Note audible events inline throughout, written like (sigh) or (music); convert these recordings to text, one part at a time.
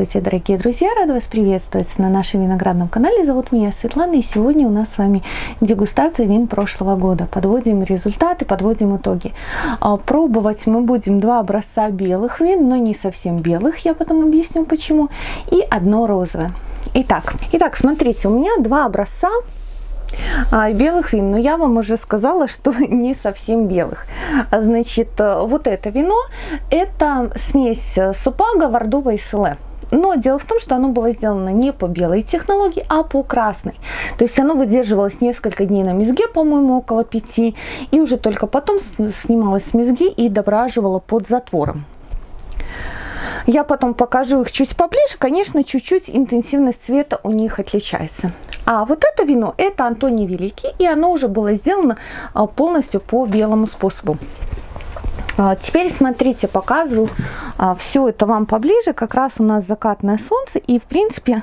Здравствуйте, дорогие друзья! Рада вас приветствовать на нашем виноградном канале. Зовут меня Светлана, и сегодня у нас с вами дегустация вин прошлого года. Подводим результаты, подводим итоги. А, пробовать мы будем два образца белых вин, но не совсем белых, я потом объясню почему, и одно розовое. Итак, итак, смотрите, у меня два образца а, белых вин, но я вам уже сказала, что (laughs) не совсем белых. Значит, э, вот это вино, это смесь супага, вардова и селе. Но дело в том, что оно было сделано не по белой технологии, а по красной. То есть оно выдерживалось несколько дней на мезге, по-моему, около пяти, и уже только потом снималось с мезги и дображивало под затвором. Я потом покажу их чуть поближе. Конечно, чуть-чуть интенсивность цвета у них отличается. А вот это вино, это Антоний Великий, и оно уже было сделано а, полностью по белому способу. А, теперь смотрите, показываю а, все это вам поближе. Как раз у нас закатное солнце, и в принципе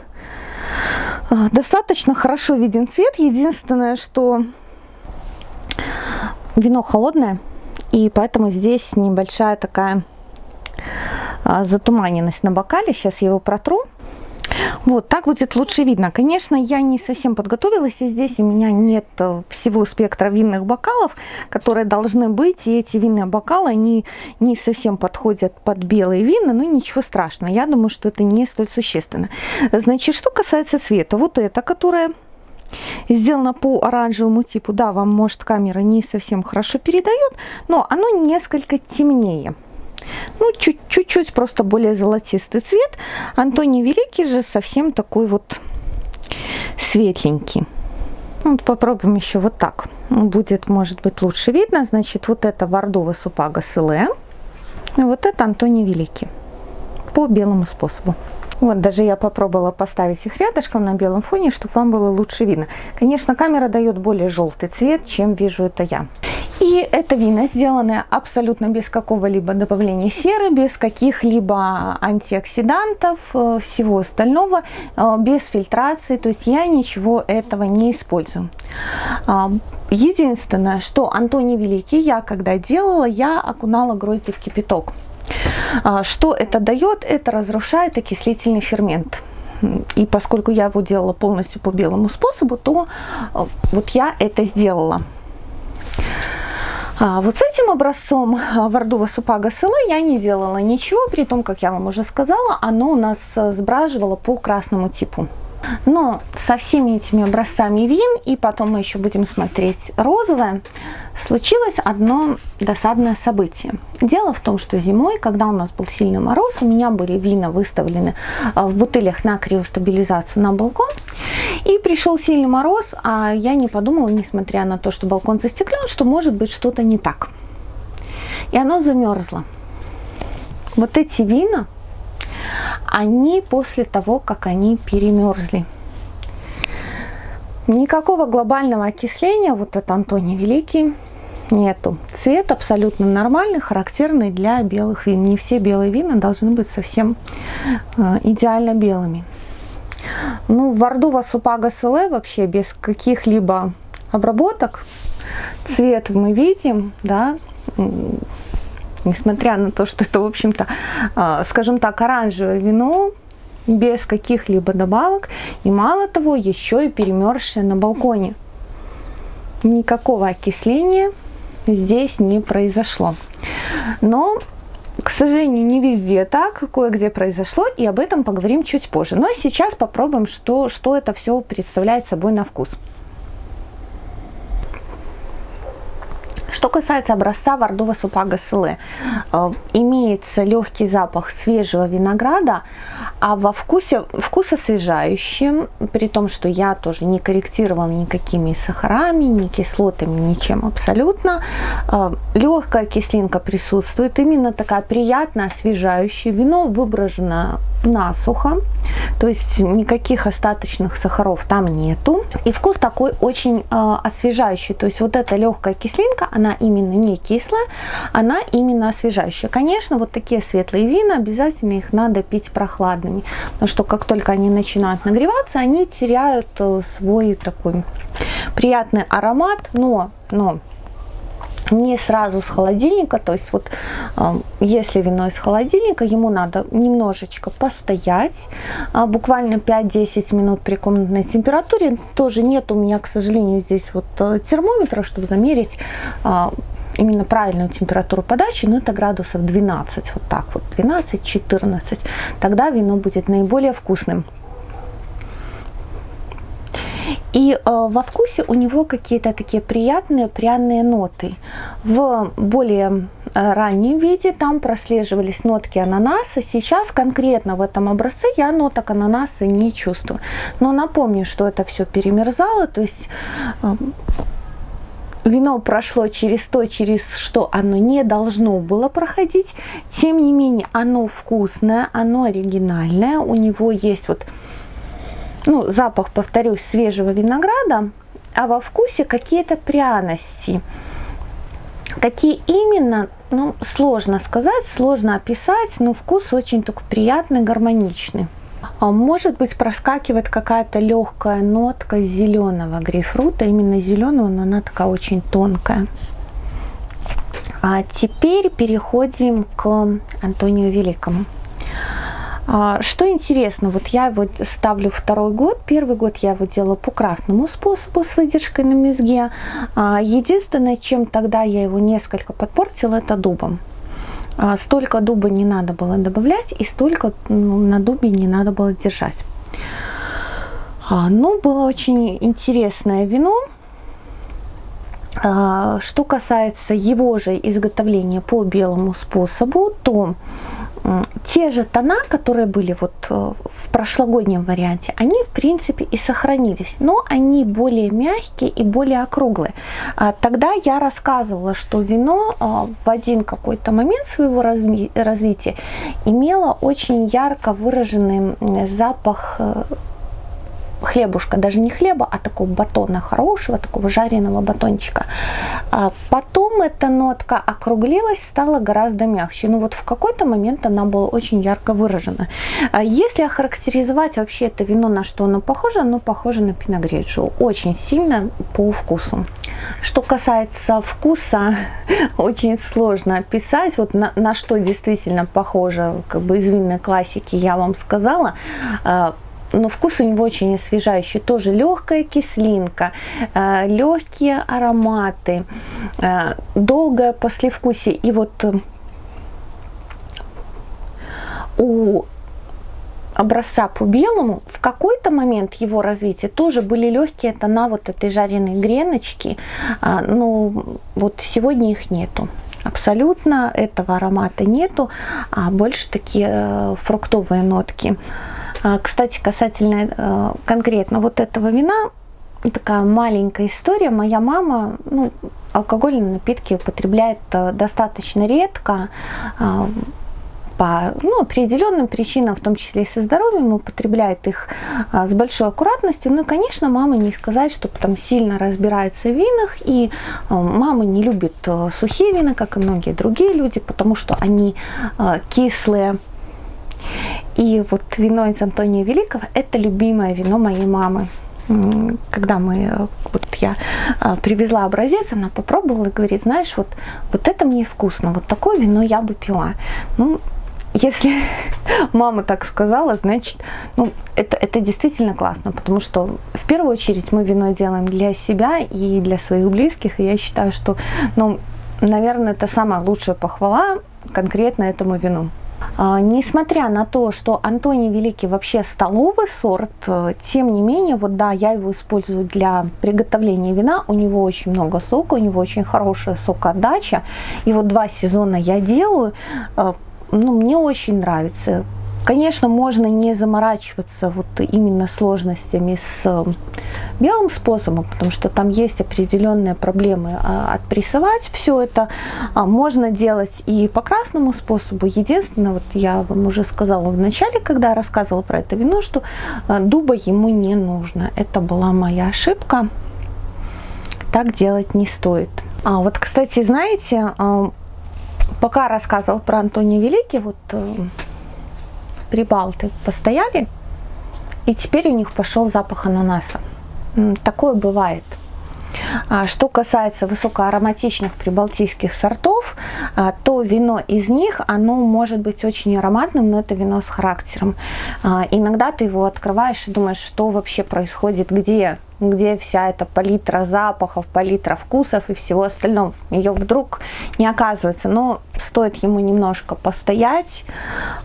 достаточно хорошо виден цвет. Единственное, что вино холодное, и поэтому здесь небольшая такая затуманенность на бокале. Сейчас я его протру. Вот, так будет лучше видно. Конечно, я не совсем подготовилась, и здесь у меня нет э, всего спектра винных бокалов, которые должны быть, и эти винные бокалы, они не совсем подходят под белые вина, но ничего страшного, я думаю, что это не столь существенно. Значит, что касается цвета, вот это, которое сделано по оранжевому типу, да, вам, может, камера не совсем хорошо передает, но оно несколько темнее. Ну, чуть-чуть просто более золотистый цвет. Антоний Великий же совсем такой вот светленький. Вот попробуем еще вот так. Будет, может быть, лучше видно. Значит, вот это Вардова Супага Селе. Вот это Антоний Великий. По белому способу. Вот, даже я попробовала поставить их рядышком на белом фоне, чтобы вам было лучше видно. Конечно, камера дает более желтый цвет, чем вижу это я. И это вина, сделанное абсолютно без какого-либо добавления серы, без каких-либо антиоксидантов, э, всего остального, э, без фильтрации. То есть я ничего этого не использую. А, единственное, что Антоний Великий, я когда делала, я окунала грозди в кипяток. А, что это дает? Это разрушает окислительный фермент. И поскольку я его делала полностью по белому способу, то э, вот я это сделала. А вот с этим образцом а, Вардува Супага Села я не делала ничего, при том, как я вам уже сказала, оно у нас э, сбраживало по красному типу. Но со всеми этими образцами вин, и потом мы еще будем смотреть розовое, случилось одно досадное событие. Дело в том, что зимой, когда у нас был сильный мороз, у меня были вина выставлены а, в бутылях на криостабилизацию на балкон, и пришел сильный мороз, а я не подумала, несмотря на то, что балкон застеклен, что может быть что-то не так. И оно замерзло. Вот эти вина они после того, как они перемерзли. Никакого глобального окисления, вот это Антоний Великий, нету. Цвет абсолютно нормальный, характерный для белых вин. Не все белые вина должны быть совсем э, идеально белыми. Ну, Вардува Супага Селе вообще без каких-либо обработок. Цвет мы видим, да, несмотря на то, что это, в общем-то, а, скажем так, оранжевое вино, без каких-либо добавок, и мало того, еще и перемерзшее на балконе. Никакого окисления здесь не произошло. Но к сожалению, не везде так, кое-где произошло, и об этом поговорим чуть позже. Но сейчас попробуем, что, что это все представляет собой на вкус. Что касается образца Вардова Супага Селе, э, имеется легкий запах свежего винограда, а во вкусе вкус освежающим, при том, что я тоже не корректировала никакими сахарами, ни кислотами, ничем абсолютно. Э, легкая кислинка присутствует, именно такая приятная, освежающая. Вино выброжено насухо, то есть никаких остаточных сахаров там нету. И вкус такой очень э, освежающий, то есть вот эта легкая кислинка, она именно не кислая, она именно освежающая. Конечно, вот такие светлые вина, обязательно их надо пить прохладными, потому что как только они начинают нагреваться, они теряют э, свой такой приятный аромат, но, но не сразу с холодильника, то есть вот если вино из холодильника, ему надо немножечко постоять, э, буквально 5-10 минут при комнатной температуре. Тоже нет у меня, к сожалению, здесь вот э, термометра, чтобы замерить именно правильную температуру подачи, но это градусов 12, вот так вот, 12-14. Тогда вино будет наиболее вкусным. И э, во вкусе у него какие-то такие приятные пряные ноты. В более э, раннем виде там прослеживались нотки ананаса. Сейчас конкретно в этом образце я ноток ананаса не чувствую. Но напомню, что это все перемерзало, то есть э, вино прошло через то, через что оно не должно было проходить. Тем не менее, оно вкусное, оно оригинальное. У него есть вот ну, запах, повторюсь, свежего винограда, а во вкусе какие-то пряности. Какие именно, ну, сложно сказать, сложно описать, но вкус очень такой приятный, гармоничный. А может быть проскакивает какая-то легкая нотка зеленого грейпфрута, именно зеленого, но она такая очень тонкая. А теперь переходим к Антонию Великому. А, что интересно, вот я его ставлю второй год. Первый год я его делала по красному способу с выдержкой на мезге. А, единственное, чем тогда я его несколько подпортила, это дубом. А, столько дуба не надо было добавлять и столько ну, на дубе не надо было держать. Ну, было очень интересное вино. Что касается его же изготовления по белому способу, то те же тона, которые были вот э, в прошлогоднем варианте, они в принципе и сохранились, но они более мягкие и более округлые. А тогда я рассказывала, что вино э, в один какой-то момент своего развития имело очень ярко выраженный запах э, хлебушка, даже не хлеба, а такого батона хорошего, такого жареного батончика. А потом эта нотка округлилась, стала гораздо мягче. Ну вот в какой-то момент она была очень ярко выражена. А если охарактеризовать вообще это вино, на что оно похоже, оно похоже на пиногреджио. Очень сильно по вкусу. Что касается вкуса, (laughs) очень сложно описать, вот на, на что действительно похоже, как бы из винной классики я вам сказала а, но вкус у него очень освежающий. Тоже легкая кислинка, э, легкие ароматы, э, долгое послевкусие. И вот э, у образца по белому, в какой-то момент его развития тоже были легкие тона вот этой жареной греночки, а, но вот сегодня их нету. Абсолютно этого аромата нету, а больше такие фруктовые нотки. А, кстати, касательно э, конкретно вот этого вина, такая маленькая история. Моя мама ну, алкогольные напитки употребляет э, достаточно редко а, по ну, определенным причинам, в том числе и со здоровьем, употребляет их а, с большой аккуратностью. Ну и, конечно, мама не сказать, что там сильно разбирается в винах, и а, мама не любит а, сухие вина, как и многие другие люди, потому что они кислые, и вот вино из Антония Великого – это любимое вино моей мамы. Когда мы, вот я а, привезла образец, она попробовала и говорит, знаешь, вот, вот это мне вкусно, вот такое вино я бы пила. Ну, если (laughs) мама так сказала, значит, ну, это, это действительно классно, потому что в первую очередь мы вино делаем для себя и для своих близких, и я считаю, что, ну, наверное, это самая лучшая похвала конкретно этому вину. А, несмотря на то, что Антоний Великий вообще столовый сорт, э, тем не менее, вот да, я его использую для приготовления вина. У него очень много сока, у него очень хорошая сокоотдача. И вот два сезона я делаю. Э, ну, мне очень нравится. Конечно, можно не заморачиваться вот именно сложностями с э, белым способом, потому что там есть определенные проблемы а, отпрессовать все это. А, можно делать и по красному способу. Единственное, вот я вам уже сказала в начале, когда рассказывала про это вино, что э, дуба ему не нужно. Это была моя ошибка. Так делать не стоит. А вот, кстати, знаете, э, пока рассказывал про Антония Великий, вот прибалты постояли, и теперь у них пошел запах ананаса. Такое бывает. А, что касается высокоароматичных прибалтийских сортов, а, то вино из них, оно может быть очень ароматным, но это вино с характером. А, иногда ты его открываешь и думаешь, что вообще происходит, где где вся эта палитра запахов, палитра вкусов и всего остального. Ее вдруг не оказывается. Но стоит ему немножко постоять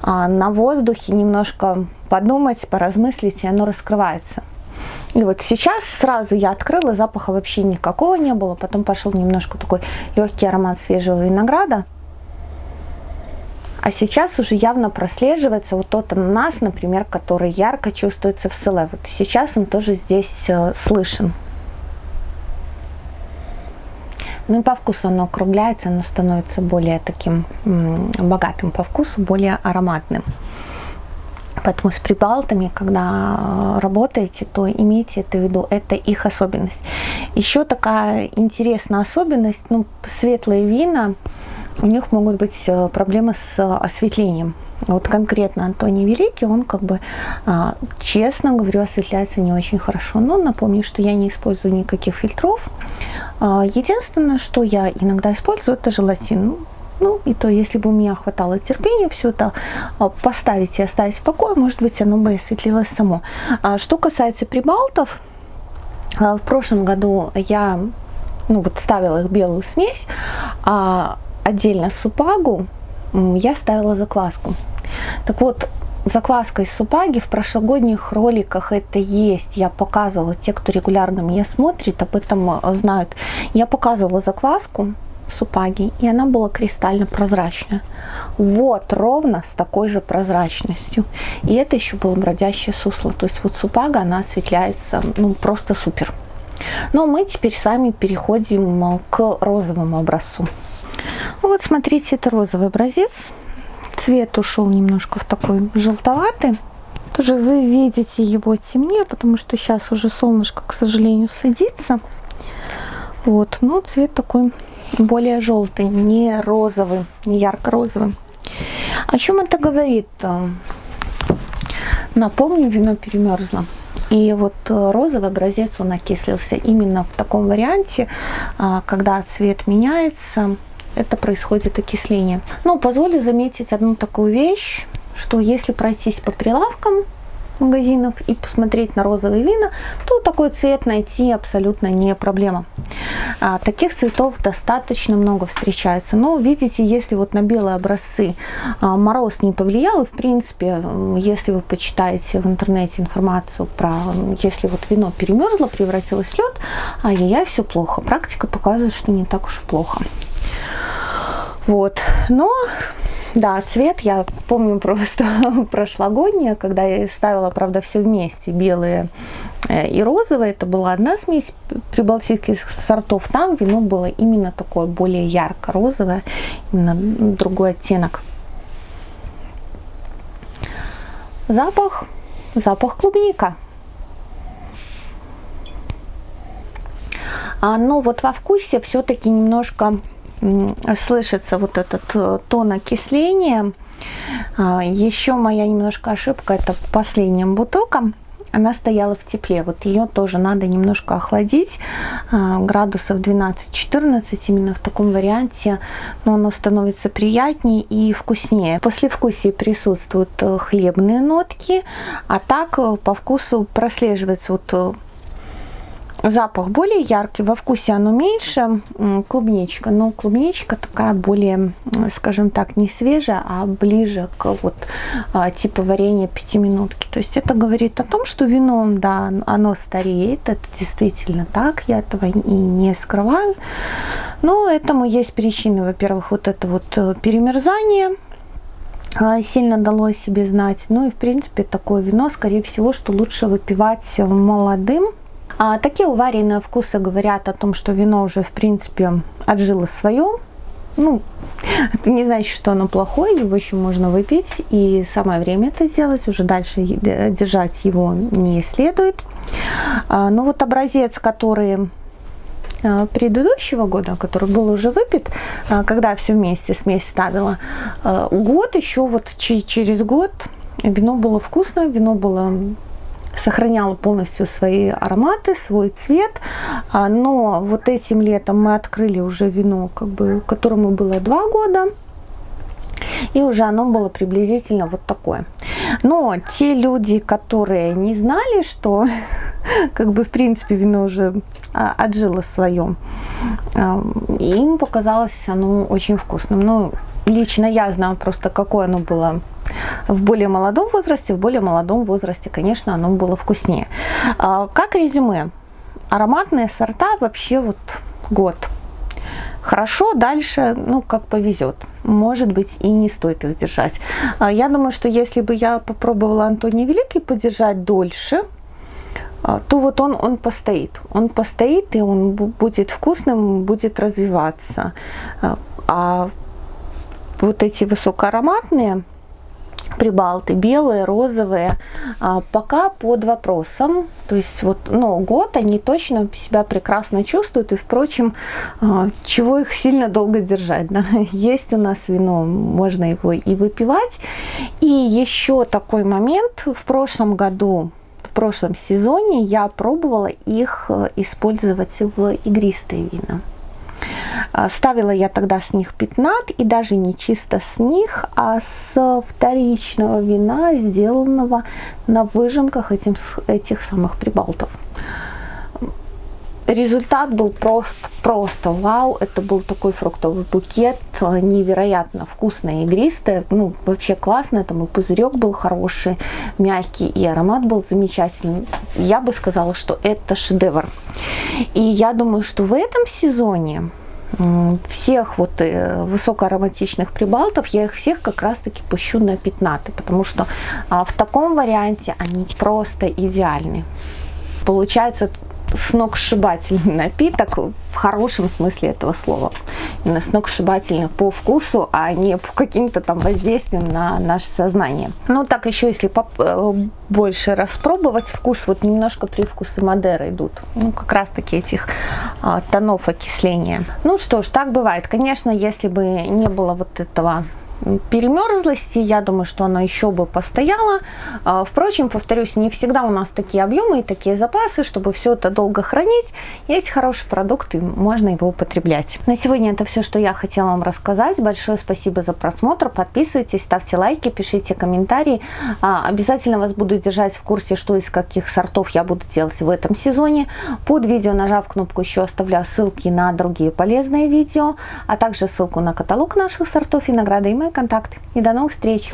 на воздухе, немножко подумать, поразмыслить, и оно раскрывается. И вот сейчас сразу я открыла, запаха вообще никакого не было. Потом пошел немножко такой легкий аромат свежего винограда. А сейчас уже явно прослеживается вот тот ананас, например, который ярко чувствуется в селе. Вот сейчас он тоже здесь э, слышен. Ну и по вкусу оно округляется, оно становится более таким богатым по вкусу, более ароматным. Поэтому с прибалтами, когда работаете, то имейте это в виду, это их особенность. Еще такая интересная особенность, ну, светлые вина, у них могут быть э, проблемы с осветлением. Вот конкретно Антоний Великий, он как бы, а, честно говорю, осветляется не очень хорошо. Но напомню, что я не использую никаких фильтров. А, единственное, что я иногда использую, это желатин. Ну, и то, если бы у меня хватало терпения все это а, поставить и оставить в покое, может быть, оно бы осветлилось само. Что касается прибалтов, в прошлом году я ну, вот ставила их белую смесь, отдельно супагу я ставила закваску. Так вот, закваска из супаги в прошлогодних роликах это есть. Я показывала, те, кто регулярно меня смотрит, об этом а, знают. Я показывала закваску супаги, и она была кристально прозрачная. Вот, ровно с такой же прозрачностью. И это еще было бродящее сусло. То есть вот супага, она осветляется, ну, просто супер. Но мы теперь с вами переходим к розовому образцу. Вот, смотрите, это розовый образец. Цвет ушел немножко в такой желтоватый. Тоже вы видите его темнее, потому что сейчас уже солнышко, к сожалению, садится. Вот, но цвет такой более желтый, не розовый, не ярко-розовый. О чем это говорит? Напомню, вино перемерзло. И вот э, розовый образец, он окислился именно в таком варианте, а, когда цвет меняется, это происходит окисление. Но позволю заметить одну такую вещь, что если пройтись по прилавкам, магазинов и посмотреть на розовые вина, то такой цвет найти абсолютно не проблема. А, таких цветов достаточно много встречается. Но видите, если вот на белые образцы а, мороз не повлиял, и в принципе, если вы почитаете в интернете информацию про, если вот вино перемерзло, превратилось в лед, ай-яй-яй, все плохо. Практика показывает, что не так уж и плохо. Вот, но да, цвет я помню просто (laughs) прошлогоднее, когда я ставила, правда, все вместе, белые э, и розовые. Это была одна смесь прибалтийских сортов. Там вино было именно такое более ярко-розовое, именно другой оттенок. Запах, запах клубника. А, но вот во вкусе все-таки немножко слышится вот этот э, тон окисления. А, Еще моя немножко ошибка, это последняя бутылка. Она стояла в тепле, вот ее тоже надо немножко охладить, а, градусов 12-14, именно в таком варианте, но оно становится приятнее и вкуснее. После вкусия присутствуют э, хлебные нотки, а так э, по вкусу прослеживается вот запах более яркий, во вкусе оно меньше, клубничка, но клубничка такая более, скажем так, не свежая, а ближе к вот а, типу варенья пятиминутки. То есть это говорит о том, что вино, да, оно стареет, это действительно так, я этого и не скрываю. Но этому есть причины, во-первых, вот это вот э, перемерзание, а, сильно дало о себе знать. Ну и в принципе такое вино, скорее всего, что лучше выпивать молодым, а такие уваренные вкусы говорят о том, что вино уже в принципе отжило свое. Ну, это не значит, что оно плохое, его еще можно выпить, и самое время это сделать, уже дальше держать его не следует. А, но вот образец, который а, предыдущего года, который был уже выпит, а, когда все вместе смесь ставила, год еще, вот через год вино было вкусное, вино было сохранял полностью свои ароматы, свой цвет. А, но вот этим летом мы открыли уже вино, как бы, которому было два года. И уже оно было приблизительно вот такое. Но те люди, которые не знали, что (laughs) как бы в принципе вино уже а, отжило свое, им показалось оно очень вкусным. Ну, лично я знаю просто, какое оно было в более молодом возрасте. В более молодом возрасте, конечно, оно было вкуснее. А, как резюме? Ароматные сорта вообще вот год. Хорошо, дальше, ну, как повезет. Может быть, и не стоит их держать. А, я думаю, что если бы я попробовала Антоний Великий подержать дольше, а, то вот он, он постоит. Он постоит, и он будет вкусным, будет развиваться. А вот эти высокоароматные прибалты, белые, розовые, а, пока под вопросом. То есть вот, ну, год они точно себя прекрасно чувствуют. И, впрочем, а, чего их сильно долго держать, да? (laughs) Есть у нас вино, можно его и выпивать. И еще такой момент. В прошлом году в прошлом сезоне я пробовала их э, использовать в игристые вина. А, ставила я тогда с них пятнат, и даже не чисто с них, а с вторичного вина, сделанного на выжимках этим, этих самых прибалтов. Результат был просто, просто вау. Это был такой фруктовый букет, невероятно вкусный, игристый. Ну, вообще классно. Там и пузырек был хороший, мягкий, и аромат был замечательный. Я бы сказала, что это шедевр. И я думаю, что в этом сезоне всех вот э, высокоароматичных прибалтов, я их всех как раз-таки пущу на пятнаты, потому что а, в таком варианте они просто идеальны. Получается сногсшибательный напиток в хорошем смысле этого слова. Именно сногсшибательный по вкусу, а не по каким-то там воздействиям на наше сознание. Ну так еще если э, больше распробовать вкус, вот немножко привкусы Мадеры идут. Ну как раз таки этих а, тонов окисления. Ну что ж, так бывает. Конечно, если бы не было вот этого перемерзлости, я думаю, что она еще бы постояла. А, впрочем, повторюсь, не всегда у нас такие объемы и такие запасы, чтобы все это долго хранить. Есть хороший продукт и можно его употреблять. На сегодня это все, что я хотела вам рассказать. Большое спасибо за просмотр. Подписывайтесь, ставьте лайки, пишите комментарии. А, обязательно вас буду держать в курсе, что из каких сортов я буду делать в этом сезоне. Под видео, нажав кнопку еще, оставляю ссылки на другие полезные видео, а также ссылку на каталог наших сортов и награды и мои контакты. И до новых встреч!